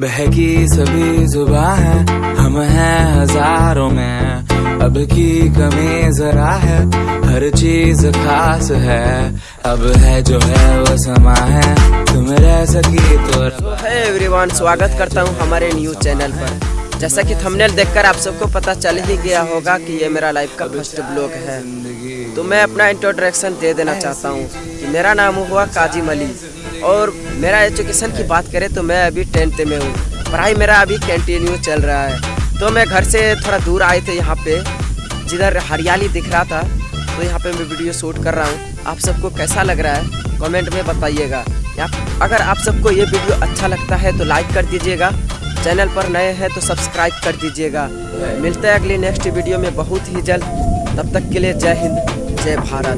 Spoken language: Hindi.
बहकी सभी जुबा है, हम हैं हज़ारों में। अब की कमी जरा है, हर चीज़ खास है। अब है जो है वो समा है, तुम रह सकी तो है एवरीवन, स्वागत करता हूँ हमारे न्यूज़ चैनल पर। जैसा कि थंबनेल देखकर आप सबको पता चल ही गया होगा कि ये मेरा लाइफ का फ़र्स्ट ब्लॉग है। तो मैं अपना इंट्रोडक्शन दे देना चाहता हूँ कि मेरा नाम हुआ काजिम अली और मेरा एजुकेशन की बात करें तो मैं अभी टेंथ में हूँ। पढ़ाई मेरा अभी कंटिन्यू चल रहा है। तो मैं घर से थोड़ा दूर आए थे यहाँ पे। जिधर हरियाली दिख रहा था तो यहाँ पे मैं वीडियो शूट कर रहा हूँ। आप सबको कैसा लग रहा है? कमेंट में बताइएगा। अगर आप सबको ये वीडियो अच्छा लगता है तो लाइक कर दीजिएगा। चैनल पर नए हैं तो सब्सक्राइब कर दीजिएगा। मिलते हैं अगली नेक्स्ट वीडियो में बहुत ही जल्द। तब तक के लिए जय हिंद, जय भारत।